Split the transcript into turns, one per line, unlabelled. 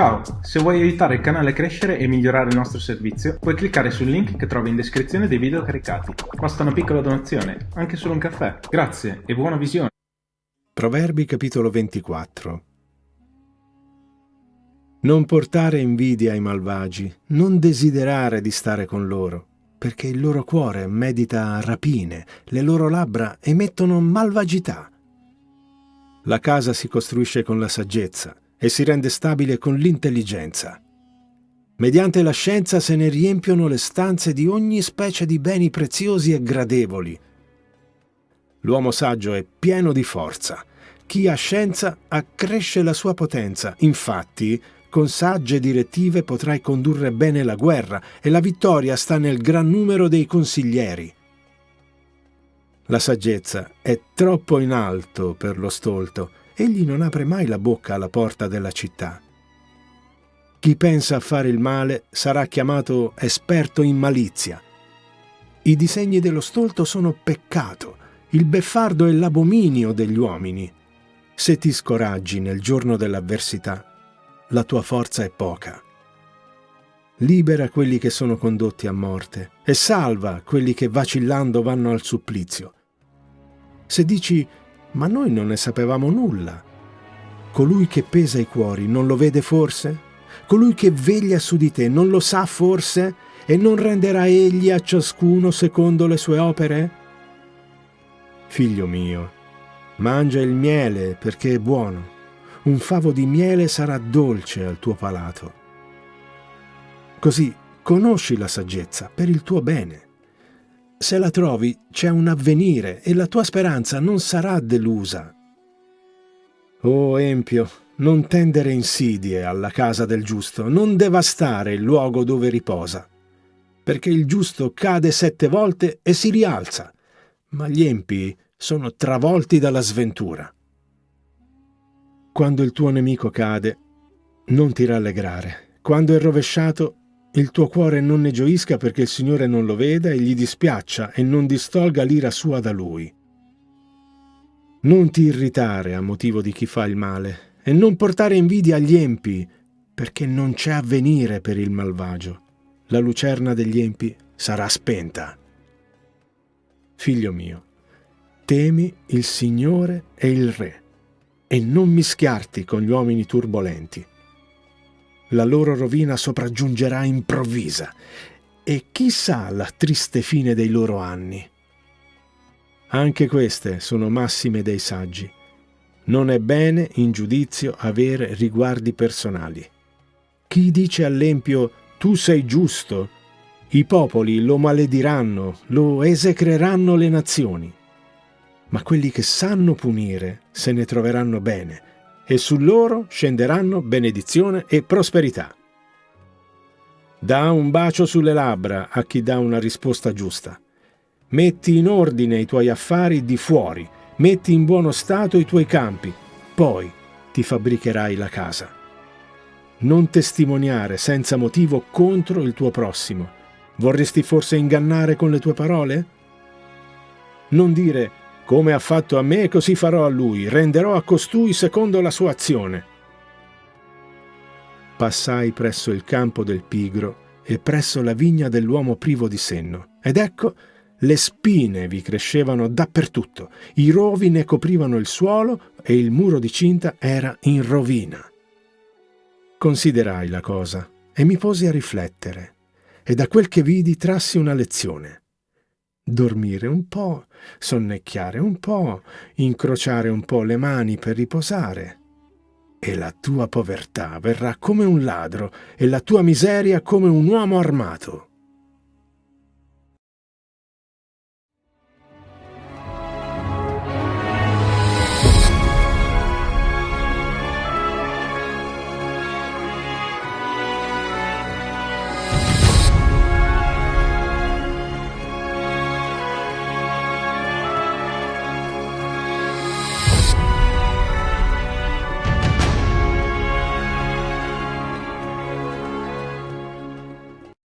Ciao, se vuoi aiutare il canale a crescere e migliorare il nostro servizio, puoi cliccare sul link che trovi in descrizione dei video caricati. Basta una piccola donazione, anche solo un caffè. Grazie e buona visione.
Proverbi capitolo 24 Non portare invidia ai malvagi, non desiderare di stare con loro, perché il loro cuore medita rapine, le loro labbra emettono malvagità. La casa si costruisce con la saggezza, e si rende stabile con l'intelligenza. Mediante la scienza se ne riempiono le stanze di ogni specie di beni preziosi e gradevoli. L'uomo saggio è pieno di forza. Chi ha scienza accresce la sua potenza. Infatti, con sagge direttive potrai condurre bene la guerra e la vittoria sta nel gran numero dei consiglieri. La saggezza è troppo in alto per lo stolto egli non apre mai la bocca alla porta della città. Chi pensa a fare il male sarà chiamato esperto in malizia. I disegni dello stolto sono peccato, il beffardo è l'abominio degli uomini. Se ti scoraggi nel giorno dell'avversità, la tua forza è poca. Libera quelli che sono condotti a morte e salva quelli che vacillando vanno al supplizio. Se dici ma noi non ne sapevamo nulla. Colui che pesa i cuori non lo vede forse? Colui che veglia su di te non lo sa forse? E non renderà egli a ciascuno secondo le sue opere? Figlio mio, mangia il miele perché è buono. Un favo di miele sarà dolce al tuo palato. Così conosci la saggezza per il tuo bene se la trovi, c'è un avvenire e la tua speranza non sarà delusa. O Empio, non tendere insidie alla casa del giusto, non devastare il luogo dove riposa, perché il giusto cade sette volte e si rialza, ma gli empi sono travolti dalla sventura. Quando il tuo nemico cade, non ti rallegrare. Quando è rovesciato, il tuo cuore non ne gioisca perché il Signore non lo veda e gli dispiaccia e non distolga l'ira sua da Lui. Non ti irritare a motivo di chi fa il male e non portare invidia agli empi, perché non c'è avvenire per il malvagio. La lucerna degli empi sarà spenta. Figlio mio, temi il Signore e il Re, e non mischiarti con gli uomini turbolenti la loro rovina sopraggiungerà improvvisa e chissà la triste fine dei loro anni. Anche queste sono massime dei saggi. Non è bene in giudizio avere riguardi personali. Chi dice all'empio tu sei giusto, i popoli lo malediranno, lo esecreranno le nazioni. Ma quelli che sanno punire se ne troveranno bene, e su loro scenderanno benedizione e prosperità. Da un bacio sulle labbra a chi dà una risposta giusta. Metti in ordine i tuoi affari di fuori, metti in buono stato i tuoi campi, poi ti fabbricherai la casa. Non testimoniare senza motivo contro il tuo prossimo. Vorresti forse ingannare con le tue parole? Non dire come ha fatto a me, così farò a lui, renderò a costui secondo la sua azione. Passai presso il campo del pigro e presso la vigna dell'uomo privo di senno, ed ecco le spine vi crescevano dappertutto, i rovi ne coprivano il suolo e il muro di cinta era in rovina. Considerai la cosa e mi posi a riflettere, e da quel che vidi trassi una lezione dormire un po', sonnecchiare un po', incrociare un po' le mani per riposare. E la tua povertà verrà come un ladro e la tua miseria come un uomo armato.